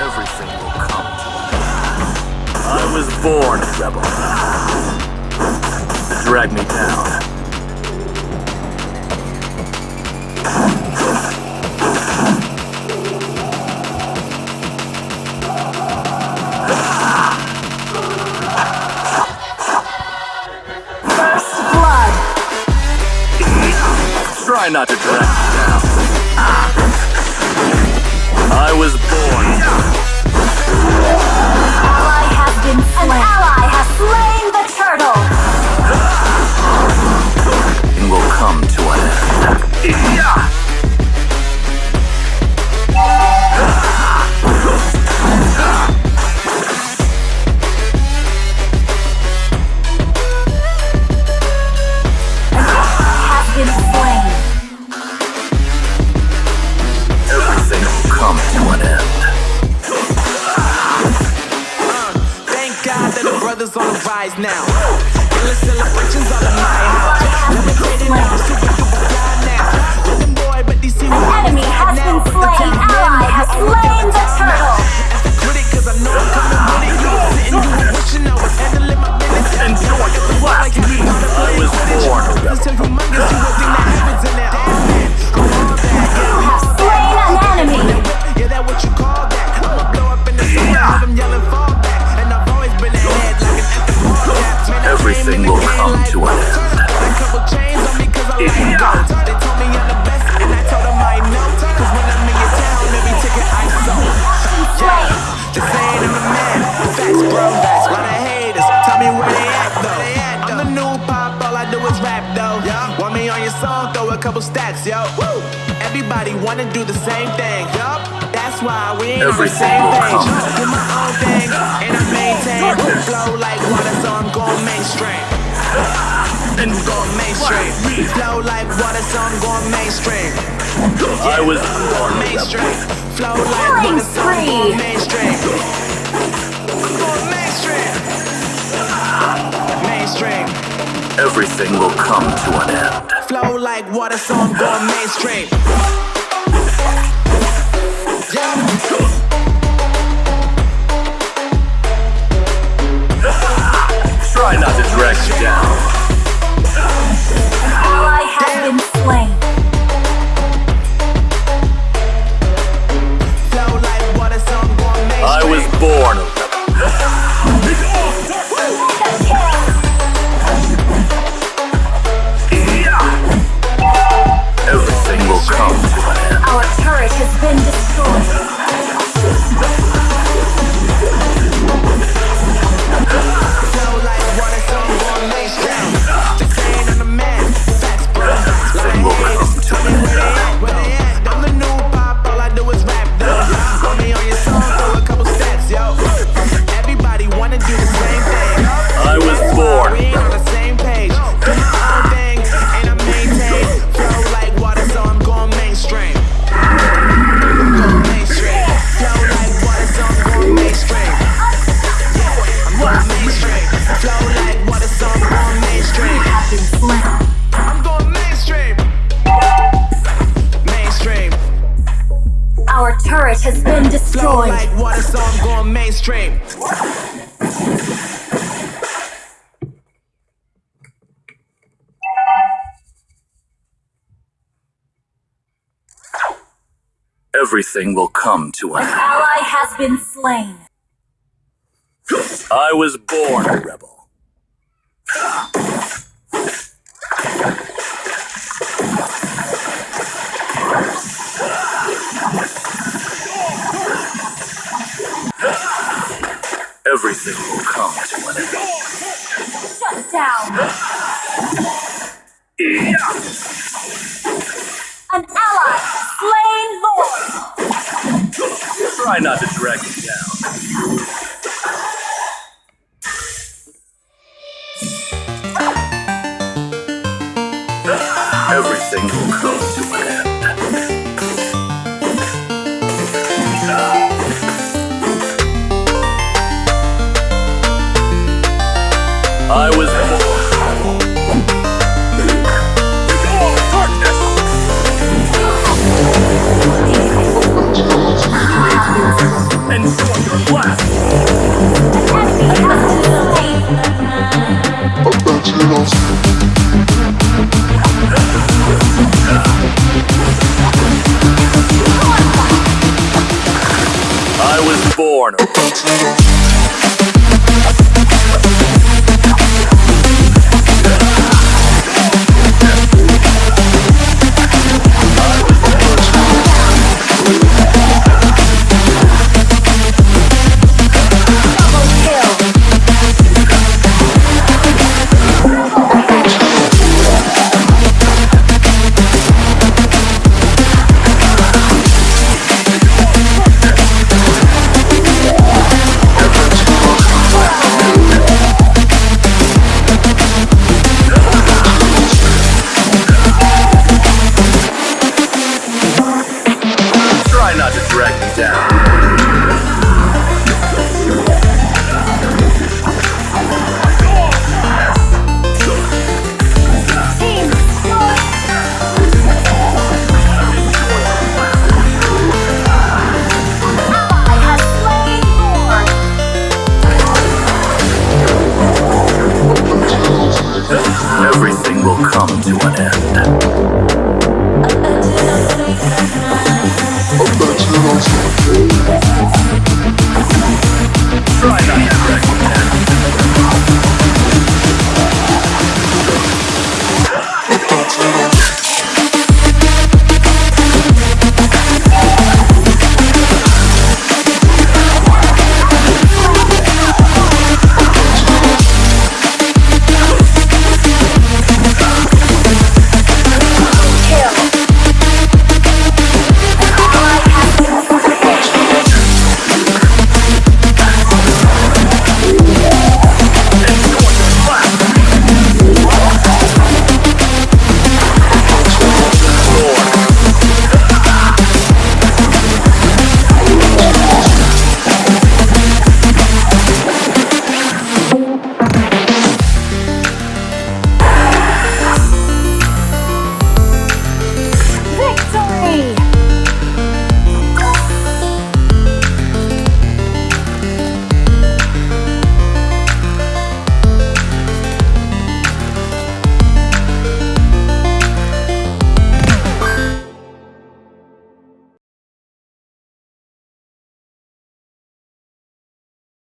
everything will come to I was born a rebel. Drag me down. try not to drag me down. I was born. double stacks, yo. Woo! Everybody wanna do the same thing, yup. That's why we ain't Every on the same page. Do my own thing, and I maintain. Flow like water, so I'm going mainstream. And mainstream. Flow like water, so I'm going mainstream. I was born mainstream. Flow like water, so I'm going Mainstream. Everything will come to an end flow like water, so I'm going mainstream. has been destroyed. Flow like water, so I'm going mainstream. Everything will come to an end. Ally has been slain. I was born a rebel. It will come to an end. Shut down! An ally! Slain Lord! Try not to drag it down.